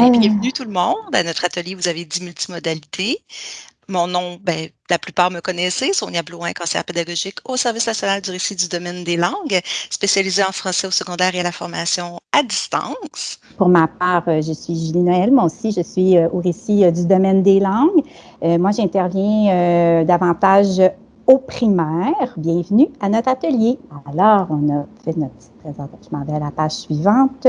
Ben, bienvenue tout le monde. À notre atelier, vous avez 10 multimodalités. Mon nom, ben, la plupart me connaissez, Sonia Blouin, conseillère pédagogique au Service national du récit du domaine des langues, spécialisée en français au secondaire et à la formation à distance. Pour ma part, euh, je suis Julie Noël. Moi aussi, je suis euh, au récit euh, du domaine des langues. Moi, j'interviens davantage au primaire. Bienvenue à notre atelier. Alors, on a fait notre petite présentation. Je m'en vais à la page suivante.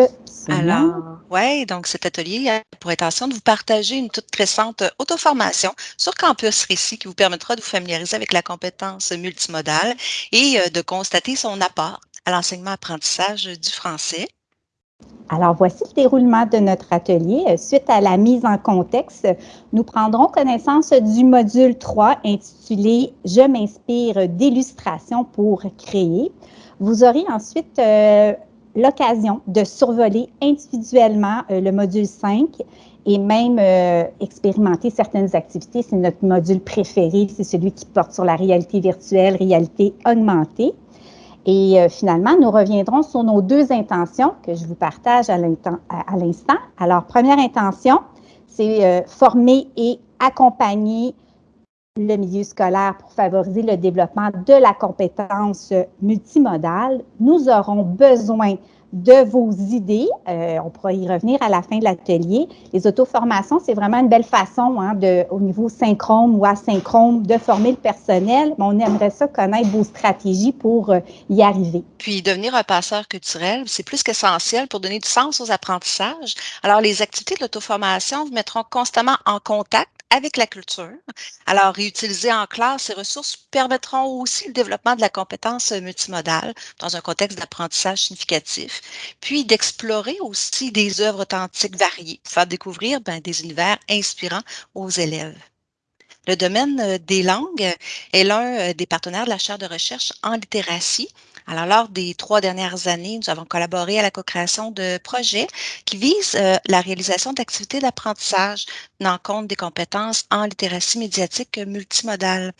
Alors, oui, donc cet atelier a pour intention de vous partager une toute récente auto-formation sur Campus Récit qui vous permettra de vous familiariser avec la compétence multimodale et euh, de constater son apport à l'enseignement-apprentissage du français. Alors, voici le déroulement de notre atelier. Suite à la mise en contexte, nous prendrons connaissance du module 3 intitulé « Je m'inspire d'illustrations pour créer ». Vous aurez ensuite euh, l'occasion de survoler individuellement euh, le module 5 et même euh, expérimenter certaines activités. C'est notre module préféré, c'est celui qui porte sur la réalité virtuelle, réalité augmentée. Et euh, finalement, nous reviendrons sur nos deux intentions que je vous partage à l'instant. Alors, première intention, c'est former et accompagner le milieu scolaire pour favoriser le développement de la compétence multimodale. Nous aurons besoin de vos idées. Euh, on pourra y revenir à la fin de l'atelier. Les auto-formations, c'est vraiment une belle façon hein, de, au niveau synchrone ou asynchrone de former le personnel. Mais on aimerait ça connaître vos stratégies pour euh, y arriver. Puis devenir un passeur culturel, c'est plus qu'essentiel pour donner du sens aux apprentissages. Alors, les activités de l'auto-formation vous mettront constamment en contact avec la culture. Alors, réutiliser en classe ces ressources permettront aussi le développement de la compétence multimodale dans un contexte d'apprentissage significatif, puis d'explorer aussi des œuvres authentiques variées, faire découvrir ben, des univers inspirants aux élèves. Le domaine euh, des langues est l'un euh, des partenaires de la chaire de recherche en littératie alors, lors des trois dernières années, nous avons collaboré à la co-création de projets qui visent euh, la réalisation d'activités d'apprentissage tenant compte des compétences en littératie médiatique multimodale.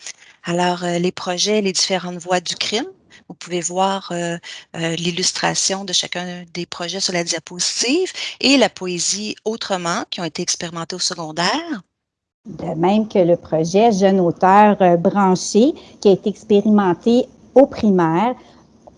Alors, euh, les projets, les différentes voies du crime, vous pouvez voir euh, l'illustration de chacun des projets sur la diapositive et la poésie autrement qui ont été expérimentés au secondaire. De même que le projet Jeune auteur branché qui a été expérimenté au primaire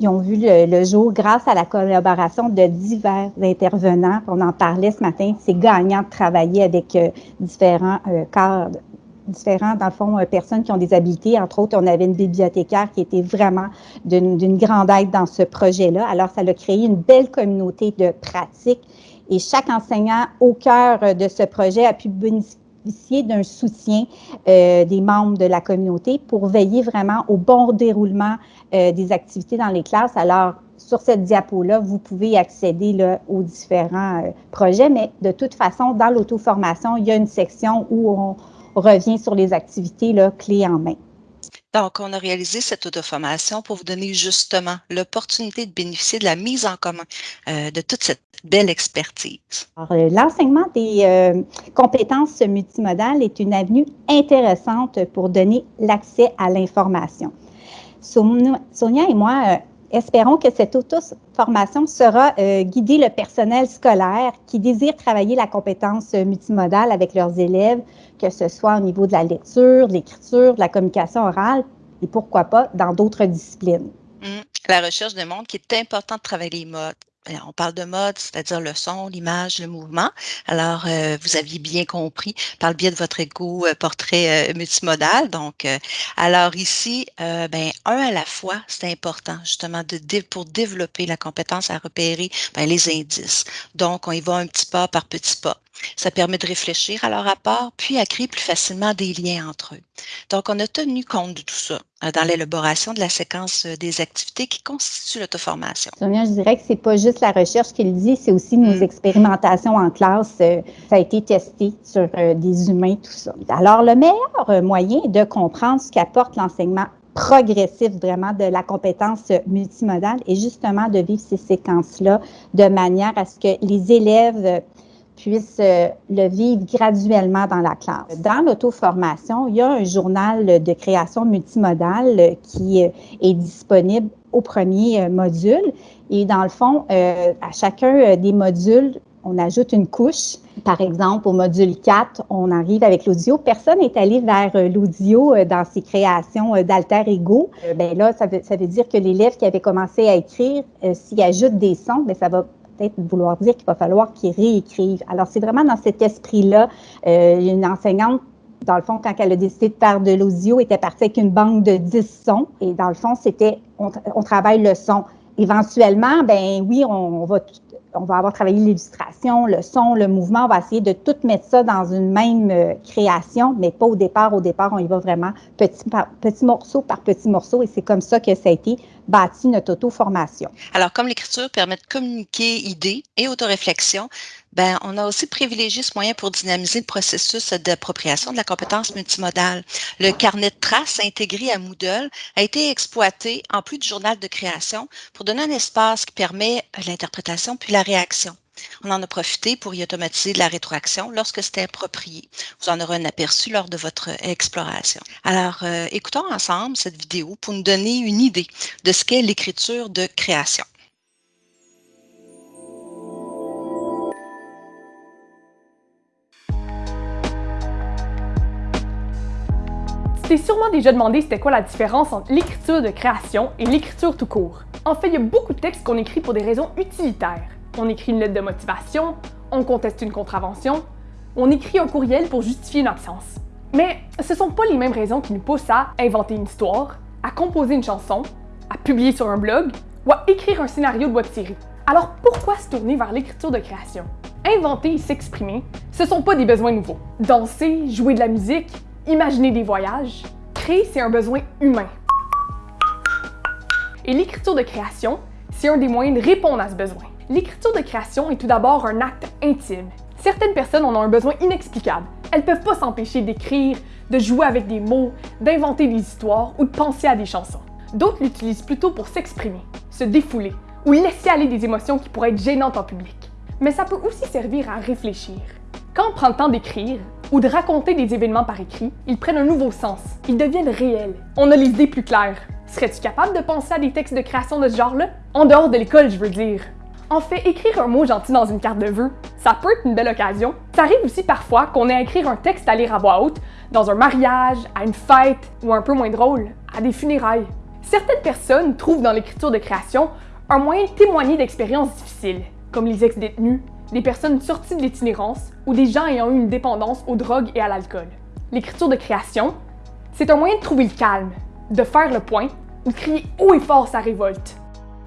ils ont vu le, jour grâce à la collaboration de divers intervenants. On en parlait ce matin. C'est gagnant de travailler avec euh, différents euh, cadres différents, dans le fond, euh, personnes qui ont des habiletés. Entre autres, on avait une bibliothécaire qui était vraiment d'une grande aide dans ce projet-là. Alors, ça a créé une belle communauté de pratiques et chaque enseignant au cœur de ce projet a pu d'un soutien euh, des membres de la communauté pour veiller vraiment au bon déroulement euh, des activités dans les classes. Alors, sur cette diapo-là, vous pouvez accéder aux différents euh, projets, mais de toute façon, dans l'auto-formation, il y a une section où on revient sur les activités clés en main. Donc, on a réalisé cette auto-formation pour vous donner justement l'opportunité de bénéficier de la mise en commun euh, de toute cette belle expertise. Euh, l'enseignement des euh, compétences multimodales est une avenue intéressante pour donner l'accès à l'information. Sonia et moi espérons que cette auto-formation sera guider le personnel scolaire qui désire travailler la compétence multimodale avec leurs élèves que ce soit au niveau de la lecture, de l'écriture, de la communication orale et pourquoi pas dans d'autres disciplines. Mmh. La recherche démontre qu'il est important de travailler les modes. On parle de mode, c'est-à-dire le son, l'image, le mouvement. Alors, euh, vous aviez bien compris par le biais de votre égo euh, portrait euh, multimodal. Donc, alors ici, ben un à la fois, c'est important justement de pour développer la compétence à repérer ben, les indices. Donc, on y va un petit pas par petit pas. Ça permet de réfléchir à leur rapport, puis à créer plus facilement des liens entre eux. Donc, on a tenu compte de tout ça euh, dans l'élaboration de la séquence euh, des activités qui constituent l'auto-formation. Sonia, je dirais que c'est pas juste la recherche qui le dit, c'est aussi nos mm. expérimentations en classe. Euh, ça a été testé sur des humains, tout ça. Alors, le meilleur moyen de comprendre ce qu'apporte l'enseignement progressif vraiment de la compétence multimodale est justement de vivre ces séquences-là de manière à ce que les élèves puissent euh, le vivre graduellement dans la classe. Dans l'auto-formation, il y a un journal de création multimodale qui euh, est disponible au premier euh, module. Et dans le fond, à chacun des modules, on ajoute une couche. Par exemple, au module 4, on arrive avec l'audio. Personne n'est allé vers l'audio dans ses créations d'alter ego. Ben là, ça veut, dire que l'élève qui avait commencé à écrire, s'il ajoute des sons, bien, ça va peut-être vouloir dire qu'il va falloir qu'il réécrive. Alors, c'est vraiment dans cet esprit-là. une enseignante dans le fond, quand elle a décidé de faire de l'audio, était partie avec une banque de 10 sons. Et dans le fond, c'était, on, on travaille le son. Éventuellement, ben oui, on, va on va avoir travaillé l'illustration, le son, le mouvement. On va essayer de tout mettre ça dans une même euh, création, mais pas au départ. Au départ, on y va vraiment petit, par, petit morceau par petit morceau et c'est comme ça que ça a été bâti notre auto-formation. Alors, comme l'écriture permet de communiquer idées et autoréflexion, ben, on a aussi privilégié ce moyen pour dynamiser le processus d'appropriation de la compétence multimodale. Le carnet de traces intégré à Moodle a été exploité en plus du journal de création pour donner un espace qui permet l'interprétation puis la réaction. On en a profité pour y automatiser la rétroaction lorsque c'était approprié. Vous en aurez un aperçu lors de votre exploration. Alors, euh, écoutons ensemble cette vidéo pour nous donner une idée de ce qu'est l'écriture de création. Tu t'es sûrement déjà demandé c'était quoi la différence entre l'écriture de création et l'écriture tout court. En fait, il y a beaucoup de textes qu'on écrit pour des raisons utilitaires. On écrit une lettre de motivation, on conteste une contravention, on écrit un courriel pour justifier une absence. Mais ce sont pas les mêmes raisons qui nous poussent à inventer une histoire, à composer une chanson, à publier sur un blog ou à écrire un scénario de web série. Alors pourquoi se tourner vers l'écriture de création? Inventer et s'exprimer, ce sont pas des besoins nouveaux. Danser, jouer de la musique, imaginer des voyages. Créer, c'est un besoin humain. Et l'écriture de création, c'est un des moyens de répondre à ce besoin. L'écriture de création est tout d'abord un acte intime. Certaines personnes en ont un besoin inexplicable. Elles peuvent pas s'empêcher d'écrire, de jouer avec des mots, d'inventer des histoires ou de penser à des chansons. D'autres l'utilisent plutôt pour s'exprimer, se défouler ou laisser aller des émotions qui pourraient être gênantes en public. Mais ça peut aussi servir à réfléchir. Quand on prend le temps d'écrire, ou de raconter des événements par écrit, ils prennent un nouveau sens. Ils deviennent réels. On a les idées plus claires. Serais-tu capable de penser à des textes de création de ce genre-là? En dehors de l'école, je veux dire. En fait, écrire un mot gentil dans une carte de vœux, ça peut être une belle occasion. Ça arrive aussi parfois qu'on ait à écrire un texte à lire à voix haute, dans un mariage, à une fête, ou un peu moins drôle, à des funérailles. Certaines personnes trouvent dans l'écriture de création un moyen de témoigner d'expériences difficiles, comme les ex-détenus, des personnes sorties de l'itinérance ou des gens ayant eu une dépendance aux drogues et à l'alcool. L'écriture de création, c'est un moyen de trouver le calme, de faire le point ou de crier haut et fort sa révolte.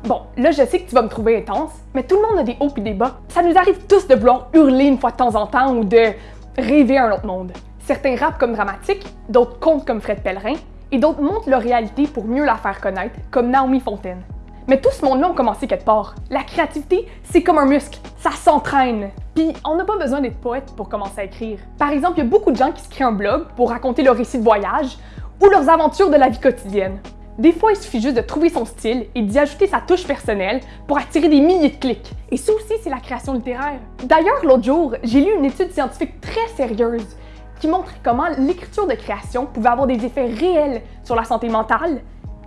Bon, là je sais que tu vas me trouver intense, mais tout le monde a des hauts et des bas. Ça nous arrive tous de vouloir hurler une fois de temps en temps ou de rêver un autre monde. Certains rappent comme dramatiques, d'autres comptent comme Fred Pellerin, et d'autres montrent leur réalité pour mieux la faire connaître, comme Naomi Fontaine. Mais tout ce monde-là a commencé quelque part. La créativité, c'est comme un muscle, ça s'entraîne. Puis on n'a pas besoin d'être poète pour commencer à écrire. Par exemple, il y a beaucoup de gens qui se créent un blog pour raconter leur récits de voyage ou leurs aventures de la vie quotidienne. Des fois, il suffit juste de trouver son style et d'y ajouter sa touche personnelle pour attirer des milliers de clics. Et ça aussi, c'est la création littéraire. D'ailleurs, l'autre jour, j'ai lu une étude scientifique très sérieuse qui montrait comment l'écriture de création pouvait avoir des effets réels sur la santé mentale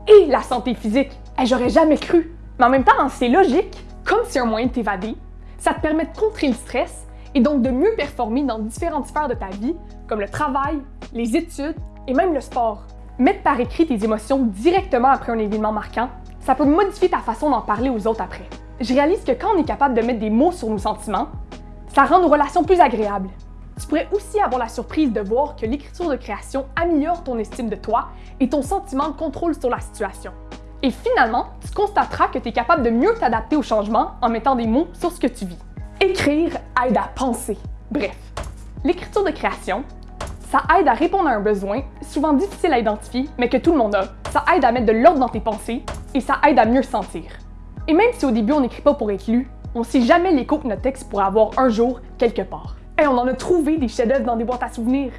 et la santé physique. J'aurais jamais cru. Mais en même temps, c'est logique. Comme c'est un moyen de t'évader, ça te permet de contrer le stress et donc de mieux performer dans différentes sphères de ta vie, comme le travail, les études et même le sport. Mettre par écrit tes émotions directement après un événement marquant, ça peut modifier ta façon d'en parler aux autres après. Je réalise que quand on est capable de mettre des mots sur nos sentiments, ça rend nos relations plus agréables. Tu pourrais aussi avoir la surprise de voir que l'écriture de création améliore ton estime de toi et ton sentiment de contrôle sur la situation. Et finalement, tu constateras que tu es capable de mieux t'adapter au changement en mettant des mots sur ce que tu vis. Écrire aide à penser. Bref, l'écriture de création, ça aide à répondre à un besoin, souvent difficile à identifier, mais que tout le monde a. Ça aide à mettre de l'ordre dans tes pensées et ça aide à mieux sentir. Et même si au début on n'écrit pas pour être lu, on sait jamais l'écho que notre texte pourrait avoir un jour quelque part. Et on en a trouvé des chefs-d'œuvre dans des boîtes à souvenirs.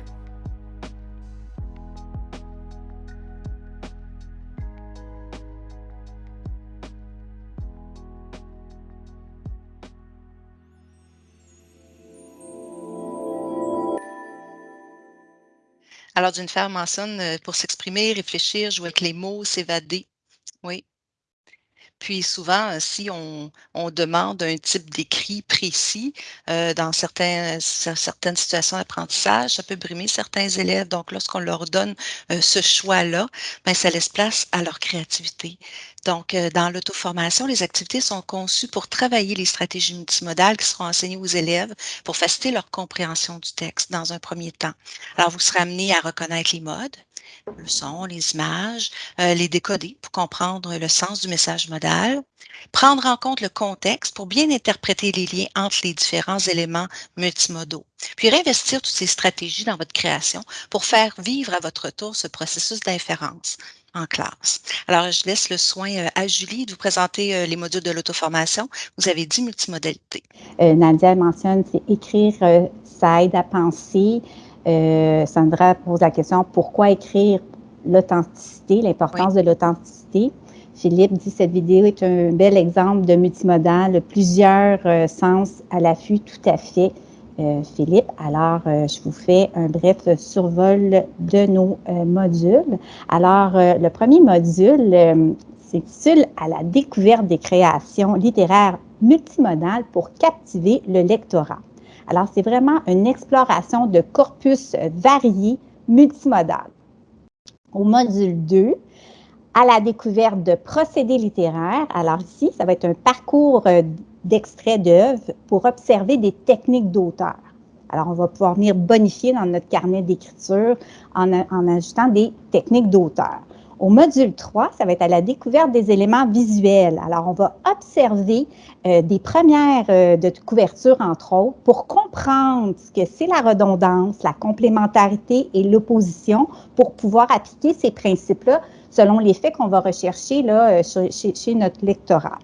Alors, Jennifer mentionne euh, pour s'exprimer, réfléchir, jouer avec les mots, s'évader. Oui. Puis souvent, si on, demande un type d'écrit précis euh, dans certaines situations d'apprentissage, ça peut brimer certains élèves. Donc, lorsqu'on leur donne euh, ce choix-là, ben, ça laisse place à leur créativité. Donc, euh, dans l'auto-formation, les activités sont conçues pour travailler les stratégies multimodales qui seront enseignées aux élèves pour faciliter leur compréhension du texte dans un premier temps. Alors, vous serez amené à reconnaître les modes, le son, les images, euh, les décoder pour comprendre le sens du message modal, prendre en compte le contexte pour bien interpréter les liens entre les différents éléments multimodaux, puis réinvestir toutes ces stratégies dans votre création pour faire vivre à votre tour ce processus d'inférence en classe. Alors, je laisse le soin euh, à Julie de vous présenter euh, les modules de l'auto-formation. Vous avez dit multimodalité. Nadia mentionne, c'est écrire, ça aide à penser, euh, Sandra pose la question pourquoi écrire l'authenticité, l'importance de l'authenticité? Philippe dit cette vidéo est un bel exemple de multimodal, plusieurs euh, sens à l'affût, tout à fait. Euh, Philippe. Alors, je vous fais un bref survol de nos modules. Alors, le premier module s'intitule À la découverte des créations littéraires multimodales pour captiver le lectorat. Alors, c'est vraiment une exploration de corpus variés, multimodal. Au module 2, à la découverte de procédés littéraires. Alors ici, ça va être un parcours euh, d'extraits d'œuvres pour observer des techniques d'auteur. Alors, on va pouvoir venir bonifier dans notre carnet d'écriture en, en, ajoutant des techniques d'auteur. Au module 3, ça va être à la découverte des éléments visuels. Alors, on va observer euh, des premières euh, de couverture, entre autres, pour comprendre ce que c'est la redondance, la complémentarité et l'opposition pour pouvoir appliquer ces principes-là selon les faits qu'on va rechercher là, euh, chez, chez notre lectorat.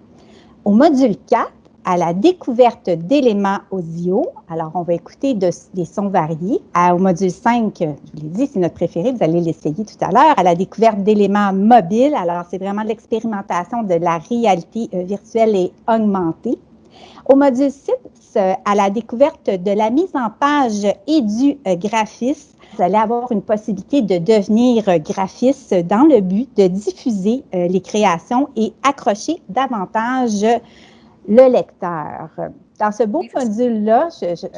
Au module 4, à la découverte d'éléments audio. Alors, on va écouter des sons variés. au module 5, je vous l'ai dit, c'est notre préféré, vous allez l'essayer tout à l'heure. À la découverte d'éléments mobiles. Alors, c'est vraiment l'expérimentation de la réalité euh, virtuelle et augmentée. Au module 6, euh, à la découverte de la mise en page et du euh, graphisme, vous allez avoir une possibilité de devenir graphiste dans le but de diffuser les créations et accrocher davantage le lecteur. Dans ce beau module-là,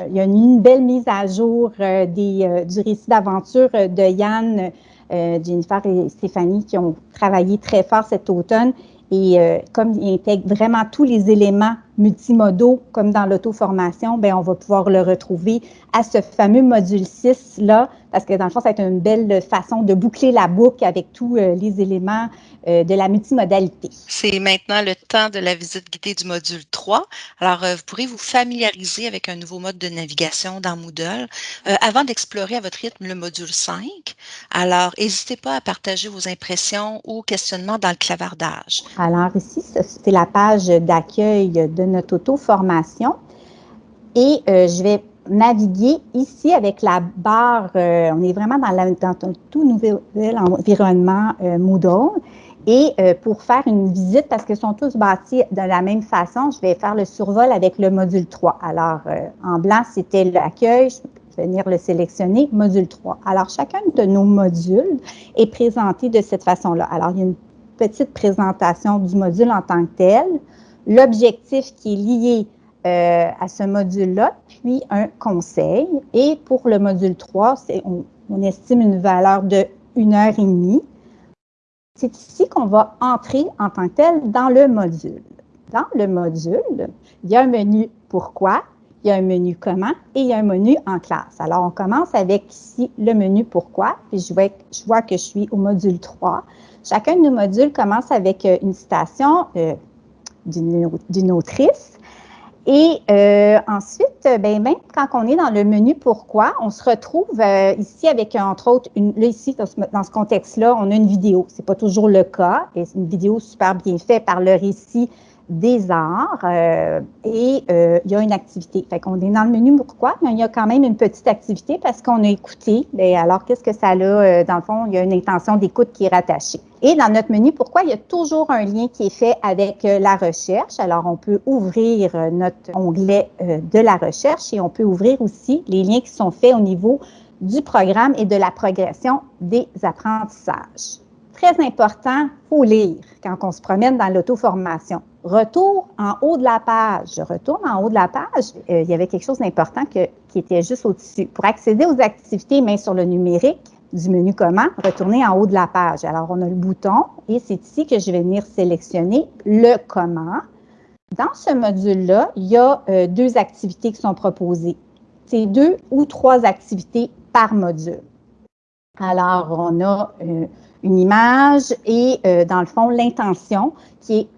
il y a une, belle mise à jour euh, des, euh, du récit d'aventure de Yann, euh, Jennifer et Stéphanie qui ont travaillé très fort cet automne. Et comme il intègre vraiment tous les éléments multimodaux, comme dans l'auto-formation, ben on va pouvoir le retrouver à ce fameux module 6-là, parce que dans le fond, ça va être une belle façon de boucler la boucle avec tous les éléments euh, de la multimodalité. C'est maintenant le temps de la visite guidée du module 3. Alors, euh, vous pourrez vous familiariser avec un nouveau mode de navigation dans Moodle euh, avant d'explorer à votre rythme le module 5. Alors, n'hésitez pas à partager vos impressions ou questionnements dans le clavardage. Alors, ici, c'est la page d'accueil de notre auto-formation. Et je vais naviguer ici avec la barre, on est vraiment dans, un tout nouvel environnement Moodle. Et euh, pour faire une visite, parce qu'ils sont tous bâtis de la même façon, je vais faire le survol avec le module 3. Alors, euh, en blanc, c'était l'accueil. Je vais venir le sélectionner, module 3. Alors, chacun de nos modules est présenté de cette façon-là. Alors, il y a une petite présentation du module en tant que tel, l'objectif qui est lié euh, à ce module-là, puis un conseil. Et pour le module 3, on, estime une valeur de une heure et demie. C'est ici qu'on va entrer en tant que tel dans le module. Dans le module, il y a un menu Pourquoi, il y a un menu Comment et il y a un menu En classe. Alors, on commence avec ici le menu Pourquoi, puis je vois, je vois que je suis au module 3. Chacun de nos modules commence avec euh, une citation euh, d'une autrice et euh, ensuite, ben, même quand on est dans le menu Pourquoi, on se retrouve euh, ici avec, entre autres, une, là, ici, dans ce, contexte-là, on a une vidéo. Ce n'est pas toujours le cas, c'est une vidéo super bien faite par le récit des arts euh, et euh, il y a une activité. Fait est dans le menu pourquoi, mais il y a quand même une petite activité parce qu'on a écouté. Alors, qu'est-ce que ça a? Euh, dans le fond, il y a une intention d'écoute qui est rattachée. Et dans notre menu pourquoi, il y a toujours un lien qui est fait avec la recherche. Alors, on peut ouvrir notre onglet de la recherche et on peut ouvrir aussi les liens qui sont faits au niveau du programme et de la progression des apprentissages très important, il faut lire quand on se promène dans l'auto-formation. Retour en haut de la page. Je retourne en haut de la page. Euh, il y avait quelque chose d'important qui était juste au-dessus. Pour accéder aux activités, mais sur le numérique, du menu Comment, retourner en haut de la page. Alors, on a le bouton et c'est ici que je vais venir sélectionner le Comment. Dans ce module-là, il y a euh, deux activités qui sont proposées. C'est deux ou trois activités par module. Alors, on a euh, une image et, euh, dans le fond, l'intention qui,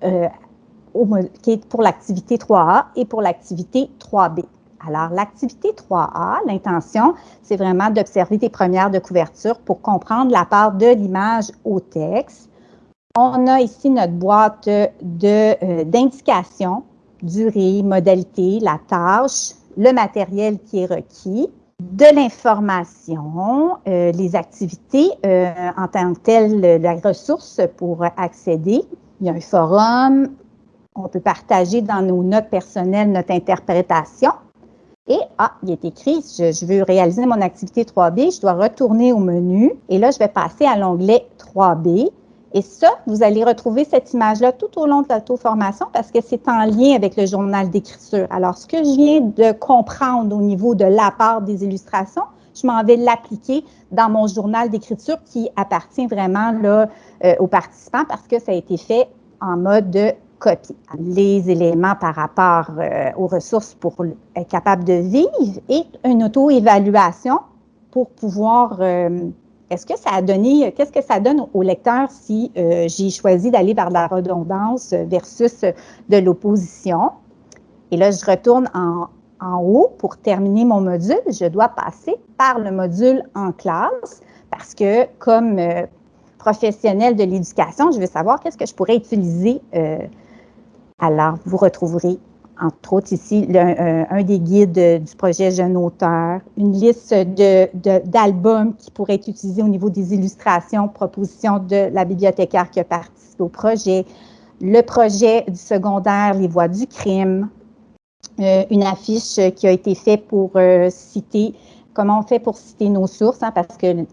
qui, est pour l'activité 3A et pour l'activité 3B. Alors, l'activité 3A, l'intention, c'est vraiment d'observer des premières de couverture pour comprendre la part de l'image au texte. On a ici notre boîte euh, d'indications, durée, modalité, la tâche, le matériel qui est requis, de l'information, euh, les activités euh, en tant que telles, la ressource pour accéder. Il y a un forum, on peut partager dans nos notes personnelles notre interprétation. Et, ah, il est écrit, je, veux réaliser mon activité 3B, je dois retourner au menu et là, je vais passer à l'onglet 3B. Et ça, vous allez retrouver cette image-là tout au long de l'auto-formation parce que c'est en lien avec le journal d'écriture. Alors, ce que je viens de comprendre au niveau de la part des illustrations, je m'en vais l'appliquer dans mon journal d'écriture qui appartient vraiment là, euh, aux participants parce que ça a été fait en mode de copie. Les éléments par rapport euh, aux ressources pour être capable de vivre et une auto-évaluation pour pouvoir, euh, est-ce que ça a donné, qu'est-ce que ça donne au lecteur si euh, j'ai choisi d'aller vers la redondance versus de l'opposition? Et là, je retourne en, en haut pour terminer mon module. Je dois passer par le module en classe parce que comme professionnel de l'éducation, je veux savoir qu'est-ce que je pourrais utiliser alors, vous retrouverez, entre autres ici, euh, un des guides du projet Jeune Auteur, une liste d'albums qui pourraient être utilisés au niveau des illustrations, propositions de la bibliothécaire qui a participé au projet, le projet du secondaire Les Voix du crime, euh, une affiche qui a été faite pour euh, citer, comment on fait pour citer nos sources, hein, parce que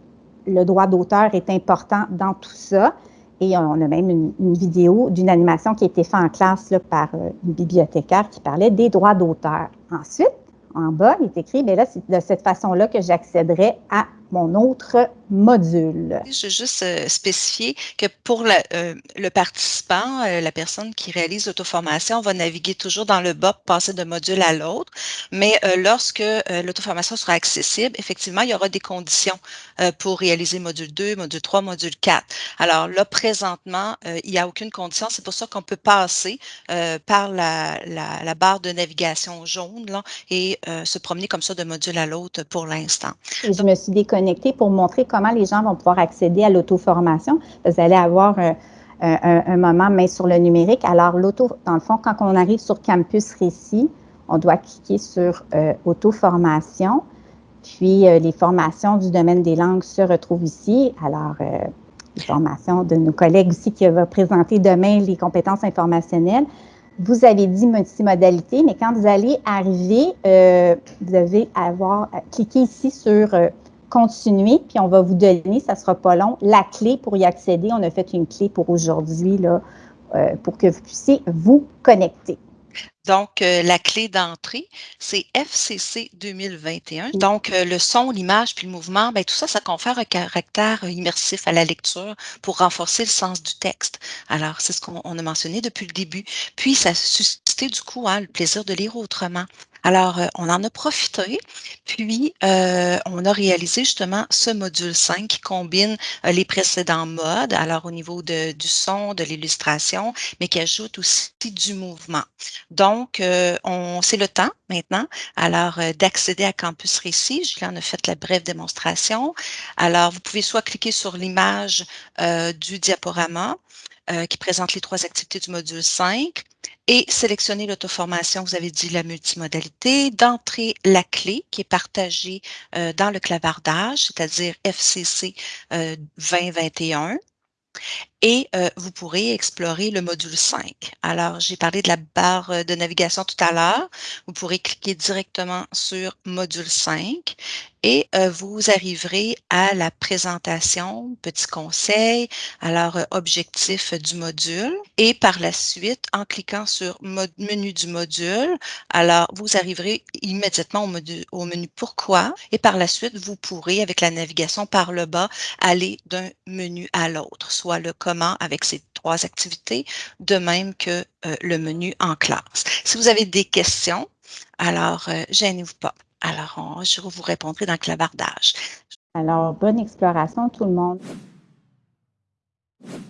le droit d'auteur est important dans tout ça. Et on a même une, vidéo d'une animation qui a été faite en classe par euh, une bibliothécaire qui parlait des droits d'auteur. Ensuite, en bas, il est écrit, bien là, c'est de cette façon-là que j'accéderai à mon autre module. Je veux juste euh, spécifier que pour euh, le participant, euh, la personne qui réalise l'auto-formation va naviguer toujours dans le bas, passer d'un module à l'autre, mais lorsque l'auto-formation sera accessible, effectivement, il y aura des conditions pour réaliser module 2, module 3, module 4. Alors là, présentement, il n'y a aucune condition. C'est pour ça qu'on peut passer par la, la, barre de navigation jaune là, et se promener comme ça d'un module à l'autre pour l'instant. Je me suis déconnectée pour montrer comment les gens vont pouvoir accéder à l'auto-formation. Vous allez avoir un, moment main sur le numérique. Alors, l'auto, dans le fond, quand on arrive sur Campus Récit, on doit cliquer sur euh, auto-formation. Puis, euh, les formations du domaine des langues se retrouvent ici. Alors, euh, les formations de nos collègues aussi qui vont présenter demain les compétences informationnelles. Vous avez dit multimodalité, mais quand vous allez arriver, vous devez avoir cliqué ici sur continuer, puis on va vous donner, ça sera pas long, la clé pour y accéder. On a fait une clé pour aujourd'hui, là, euh, pour que vous puissiez vous connecter. Donc, euh, la clé d'entrée, c'est FCC 2021. Donc, euh, le son, l'image, puis le mouvement, bien, tout ça, ça confère un caractère immersif à la lecture pour renforcer le sens du texte. Alors, c'est ce qu'on a mentionné depuis le début. Puis, ça a suscité du coup hein, le plaisir de lire autrement. Alors, euh, on en a profité, puis euh, on a réalisé justement ce module 5 qui combine euh, les précédents modes, alors au niveau de, du son, de l'illustration, mais qui ajoute aussi du mouvement. Donc, on c'est le temps maintenant, alors d'accéder à Campus Récit. Julien en a fait la brève démonstration. Alors, vous pouvez soit cliquer sur l'image du diaporama, qui présente les trois activités du module 5, et sélectionner l'auto-formation, vous avez dit la multimodalité, d'entrer la clé qui est partagée euh, dans le clavardage, c'est-à-dire FCC 2021. Euh, et euh, vous pourrez explorer le module 5. Alors, j'ai parlé de la barre euh, de navigation tout à l'heure. Vous pourrez cliquer directement sur module 5 et euh, vous arriverez à la présentation, petit conseil, alors objectif du module et par la suite, en cliquant sur menu du module, alors vous arriverez immédiatement au, au menu pourquoi et par la suite, vous pourrez avec la navigation par le bas aller d'un menu à l'autre, soit le avec ces trois activités, de même que euh, le menu en classe. Si vous avez des questions, alors euh, gênez-vous pas. Alors, je vous répondrai dans le clavardage. Alors, bonne exploration tout le monde.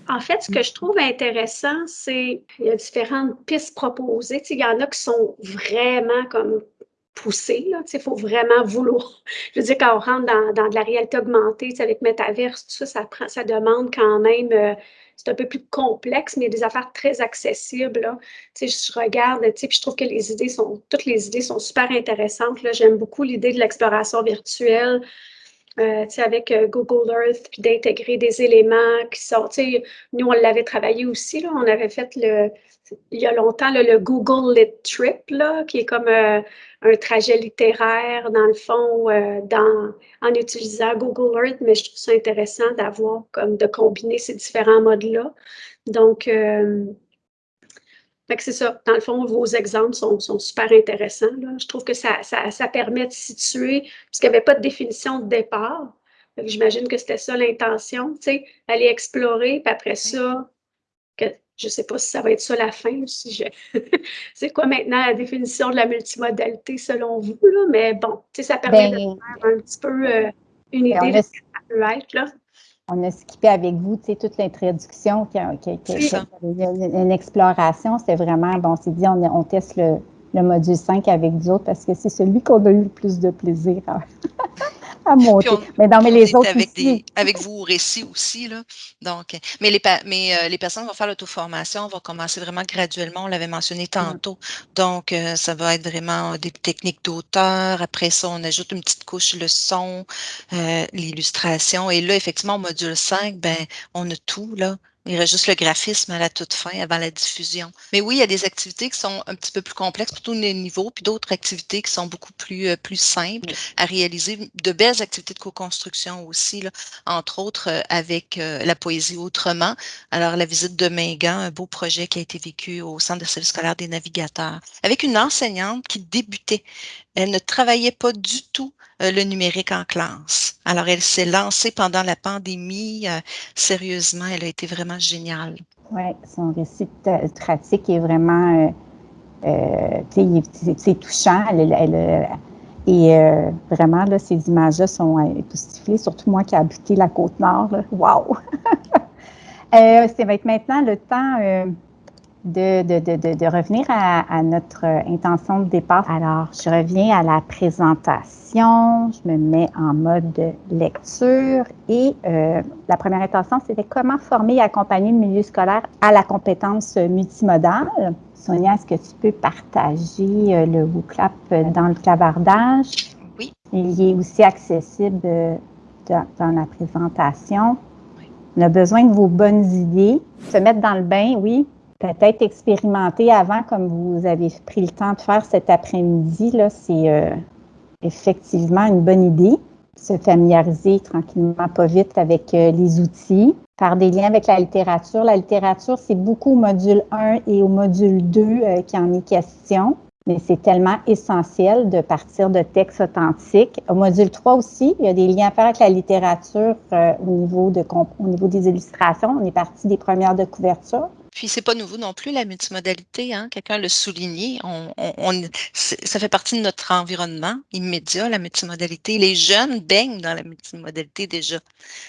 En fait, ce que je trouve intéressant, c'est qu'il y a différentes pistes proposées. il y en a qui sont vraiment comme poussées. Il faut vraiment vouloir. Je veux dire, quand on rentre dans, de la réalité augmentée, avec Metaverse, tout ça, ça, prend, ça demande quand même euh, c'est un peu plus complexe, mais il y a des affaires très accessibles. Là. Je regarde, puis je trouve que les idées sont, toutes les idées sont super intéressantes. J'aime beaucoup l'idée de l'exploration virtuelle. Euh, avec euh, Google Earth, puis d'intégrer des éléments qui sont, nous, on l'avait travaillé aussi, là, on avait fait le, il y a longtemps le Google Lit Trip, là, qui est comme euh, un trajet littéraire, dans le fond, dans, en utilisant Google Earth, mais je trouve ça intéressant d'avoir, comme de combiner ces différents modes-là. Donc, euh, c'est ça. Dans le fond, vos exemples sont, sont super intéressants. Là. Je trouve que ça, ça, ça permet de situer, puisqu'il n'y avait pas de définition de départ. J'imagine que c'était ça l'intention, tu sais, aller explorer, puis après ça, que, je ne sais pas si ça va être ça la fin. Si c'est quoi maintenant la définition de la multimodalité selon vous? Là? Mais bon, ça permet de ben, faire un petit peu euh, une ben, idée de ce que ça peut être. Là. On a skippé avec vous toute l'introduction, qui, qui, une, exploration. C'est vraiment, bon, c'est dit, on, on teste le, le, module 5 avec vous autres parce que c'est celui qu'on a eu le plus de plaisir mais non, mais les autres avec, des, avec vous au récit aussi. Là. Donc, mais les, mais, euh, les personnes vont faire l'auto-formation, vont commencer vraiment graduellement, on l'avait mentionné tantôt. Donc, euh, ça va être vraiment des techniques d'auteur. Après ça, on ajoute une petite couche le son, euh, l'illustration. Et là, effectivement, au module 5, ben, on a tout, là. Il reste juste le graphisme à la toute fin, avant la diffusion. Mais oui, il y a des activités qui sont un petit peu plus complexes pour tous les niveaux, puis d'autres activités qui sont beaucoup plus, euh, plus simples à réaliser. De belles activités de co-construction aussi, là, entre autres euh, avec euh, la poésie autrement. Alors, la visite de Mingan, un beau projet qui a été vécu au Centre de service scolaire des navigateurs, avec une enseignante qui débutait. Elle ne travaillait pas du tout le numérique en classe. Alors, elle s'est lancée pendant la pandémie. Euh, sérieusement, elle a été vraiment géniale. Oui, son récit pratique est vraiment, euh, c'est touchant. et vraiment, là, ces images-là sont époustouflées, surtout moi qui ai habité la Côte-Nord. Wow! ça va être maintenant le temps de, de, de, de revenir à, notre intention de départ. Alors, je reviens à la présentation, je me mets en mode lecture et euh, la première intention, c'était comment former et accompagner le milieu scolaire à la compétence multimodale. Sonia, est-ce que tu peux partager euh, le WooClap dans le clavardage? Oui. Il est aussi accessible euh, dans, dans la présentation. On a besoin de vos bonnes idées. Se mettre dans le bain, oui, peut-être expérimenter avant, comme vous avez pris le temps de faire cet après-midi, c'est euh, effectivement une bonne idée. Se familiariser tranquillement, pas vite avec euh, les outils, faire des liens avec la littérature. La littérature, c'est beaucoup au module 1 et au module 2 euh, qui en est question mais c'est tellement essentiel de partir de textes authentiques. Au module 3 aussi, il y a des liens à faire avec la littérature au, niveau au niveau des illustrations. On est parti des premières de couverture. Puis c'est pas nouveau non plus la multimodalité, hein? quelqu'un l'a souligné. On, ça fait partie de notre environnement immédiat, la multimodalité. Les jeunes baignent dans la multimodalité déjà.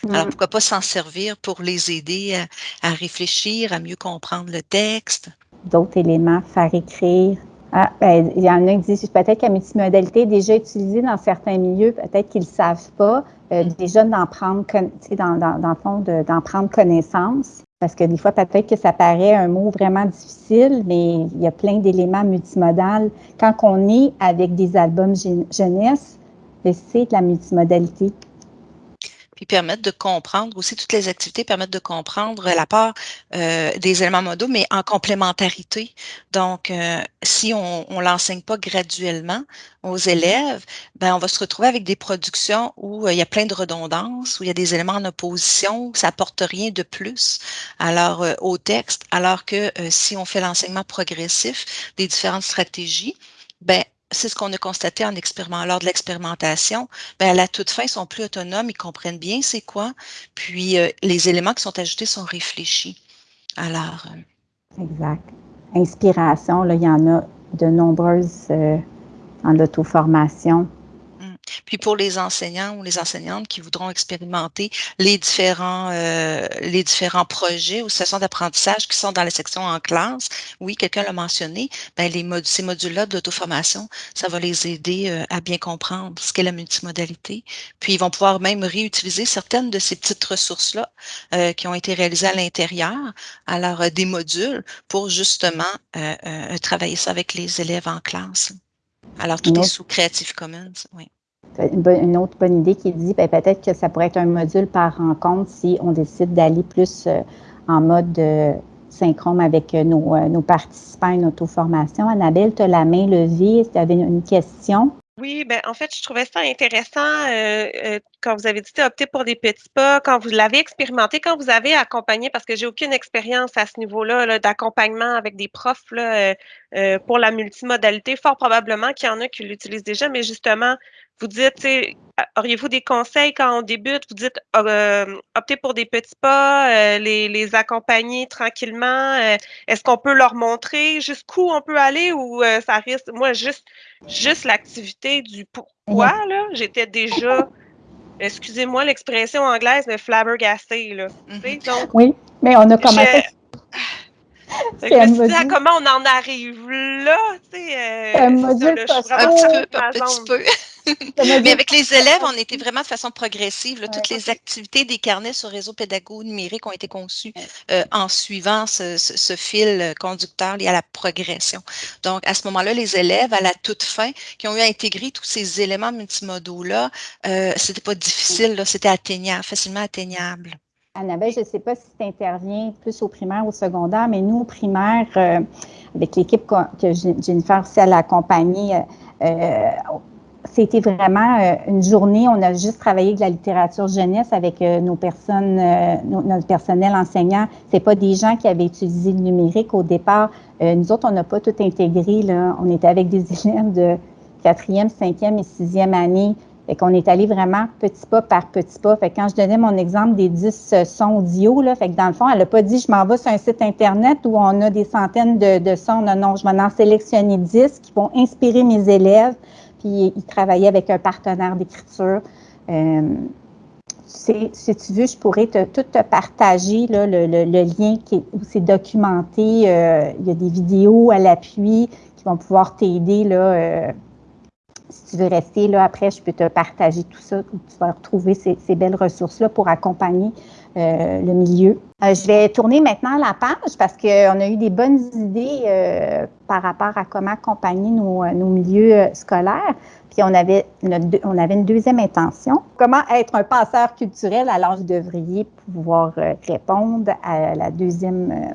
Alors pourquoi pas s'en servir pour les aider à, réfléchir, à mieux comprendre le texte? D'autres éléments, faire écrire. Ah, ben, il y en a qui disent peut-être que la multimodalité est déjà utilisée dans certains milieux, peut-être qu'ils ne savent pas. Euh, mm. déjà d'en prendre, dans, dans, dans le fond, d'en prendre connaissance. Parce que des fois, peut-être que ça paraît un mot vraiment difficile, mais il y a plein d'éléments multimodales. Quand on est avec des albums jeunesse, c'est de la multimodalité. Puis permettent de comprendre aussi, toutes les activités permettent de comprendre la part euh, des éléments modaux, mais en complémentarité. Donc, euh, si on ne l'enseigne pas graduellement aux mm-hmm. élèves, ben, on va se retrouver avec des productions où il y a plein de redondances, où il y a des éléments en opposition, où ça apporte rien de plus alors, au texte, alors que si on fait l'enseignement progressif des différentes stratégies, ben, c'est ce qu'on a constaté en expériment, lors de l'expérimentation. Ben, à la toute fin, ils sont plus autonomes, ils comprennent bien c'est quoi, puis euh, les éléments qui sont ajoutés sont réfléchis. Alors. Euh, exact. Inspiration, là, il y en a de nombreuses euh, en auto-formation. Puis pour les enseignants ou les enseignantes qui voudront expérimenter les différents, euh, les différents projets ou sessions d'apprentissage qui sont dans la section en classe, oui, quelqu'un l'a mentionné, ben les ces modules-là d'auto-formation, ça va les aider euh, à bien comprendre ce qu'est la multimodalité. Puis ils vont pouvoir même réutiliser certaines de ces petites ressources-là euh, qui ont été réalisées à l'intérieur, alors des modules pour justement travailler ça avec les élèves en classe. Alors, tout est sous Creative Commons, oui une, autre bonne idée qui dit ben, peut-être que ça pourrait être un module par rencontre si on décide d'aller plus euh, en mode euh, synchrone avec euh, nos, nos, participants à une auto-formation. Annabelle, tu as la main levée. Tu avais une question? Oui, ben en fait, je trouvais ça intéressant quand vous avez dit opter pour des petits pas, quand vous l'avez expérimenté, quand vous avez accompagné, parce que j'ai aucune expérience à ce niveau-là d'accompagnement avec des profs là, pour la multimodalité. Fort probablement qu'il y en a qui l'utilisent déjà, mais justement, vous dites, auriez-vous des conseils quand on débute? Vous dites, euh, optez pour des petits pas, euh, les, les, accompagner tranquillement. Euh, est-ce qu'on peut leur montrer jusqu'où on peut aller ou ça risque, moi, juste, juste l'activité du pourquoi, là, j'étais déjà, excusez-moi l'expression anglaise, mais flabbergastée, là. Mm-hmm. oui, mais on a commencé. Me suis comment on en arrive là, tu sais. un module un petit peu, un petit peu. Mais avec les élèves, on était vraiment de façon progressive. toutes les activités des carnets sur réseau pédago numérique ont été conçues euh, en suivant ce, fil conducteur lié à la progression. Donc, à ce moment-là, les élèves, à la toute fin, qui ont eu à intégrer tous ces éléments multimodaux-là, euh, c'était pas difficile, c'était atteignable, facilement atteignable. Annabelle, je ne sais pas si tu interviens plus au primaire ou au secondaire, mais nous, au primaire, euh, avec l'équipe que Jennifer aussi a accompagnée, euh, c'était vraiment euh, une journée, on a juste travaillé avec la littérature jeunesse avec euh, nos personnes, euh, notre personnel enseignant. C'est pas des gens qui avaient utilisé le numérique au départ. nous autres, on n'a pas tout intégré. Là. On était avec des élèves de quatrième, cinquième et sixième année. Fait qu'on est allé vraiment petit pas par petit pas. Fait que quand je donnais mon exemple des 10 sons audio, fait que dans le fond, elle n'a pas dit je m'en vais sur un site Internet où on a des centaines de, de sons. Non, non, je vais en sélectionner 10 qui vont inspirer mes élèves puis il travaillait avec un partenaire d'écriture. Euh, si tu veux, je pourrais tout te partager là, le, lien qui où c'est documenté. Euh, il y a des vidéos à l'appui qui vont pouvoir t'aider. Là, euh, si tu veux rester là après, je peux te partager tout ça. Tu vas retrouver ces, belles ressources-là pour accompagner euh, le milieu. Euh, je vais tourner maintenant la page parce qu'on a eu des bonnes idées euh, par rapport à comment accompagner nos, milieux scolaires. Puis on avait, on avait une deuxième intention. Comment être un passeur culturel? Alors, vous devriez pouvoir répondre à la deuxième,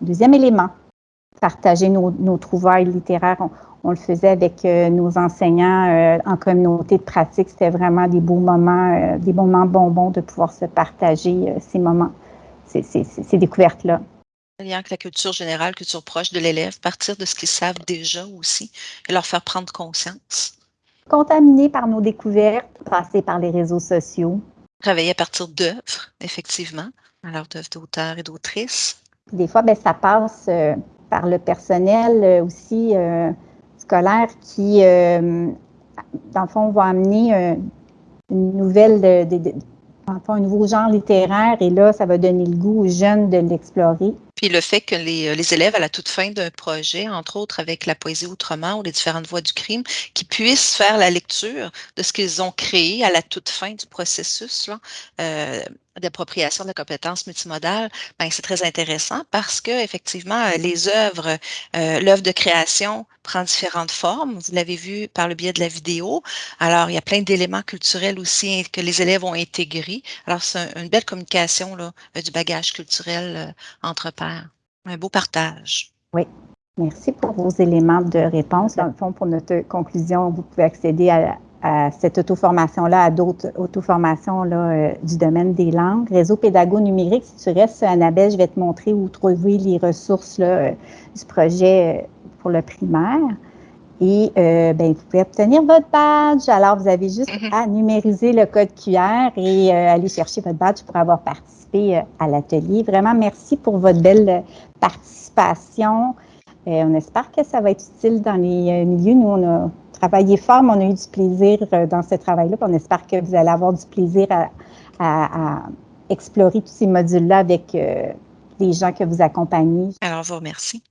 deuxième élément. Partager nos, nos trouvailles littéraires. On le faisait avec euh, nos enseignants euh, en communauté de pratique. C'était vraiment des beaux moments, euh, des moments bonbons de pouvoir se partager ces moments, ces, ces, découvertes-là. lien avec la culture générale, culture proche de l'élève, partir de ce qu'ils savent déjà aussi et leur faire prendre conscience. Contaminer par nos découvertes, passer par les réseaux sociaux. Travailler à partir d'œuvres, effectivement, alors d'œuvres d'auteurs et d'autrices. Des fois, ben, ça passe par le personnel aussi scolaire qui, euh, dans le fond, va amener euh, une nouvelle, de, un nouveau genre littéraire et là, ça va donner le goût aux jeunes de l'explorer. Puis le fait que les, euh, les, élèves, à la toute fin d'un projet, entre autres avec la poésie autrement ou les différentes voies du crime, qui puissent faire la lecture de ce qu'ils ont créé à la toute fin du processus, là, d'appropriation de la compétence multimodale, ben, c'est très intéressant parce que effectivement, euh, les œuvres, euh, l'œuvre de création prend différentes formes. Vous l'avez vu par le biais de la vidéo. Alors, il y a plein d'éléments culturels aussi que les élèves ont intégrés. Alors, c'est une belle communication là, euh, du bagage culturel entre pairs. Un beau partage. Oui. Merci pour vos éléments de réponse. Dans le fond, pour notre conclusion, vous pouvez accéder à, à cette auto-formation-là, à d'autres auto-formations euh, du domaine des langues. Réseau pédago numérique, si tu restes, Annabelle, je vais te montrer où trouver les ressources là, euh, du projet euh, pour le primaire. Et euh, ben, vous pouvez obtenir votre badge. Alors, vous avez juste mm-hmm. à numériser le code QR et euh, aller chercher votre badge pour avoir participé à l'atelier. Vraiment, merci pour votre belle participation. on espère que ça va être utile dans les milieux. Nous, on a travaillé fort, mais on a eu du plaisir euh, dans ce travail-là. On espère que vous allez avoir du plaisir à, explorer tous ces modules-là avec euh, les gens que vous accompagnez. Alors, vous remercie.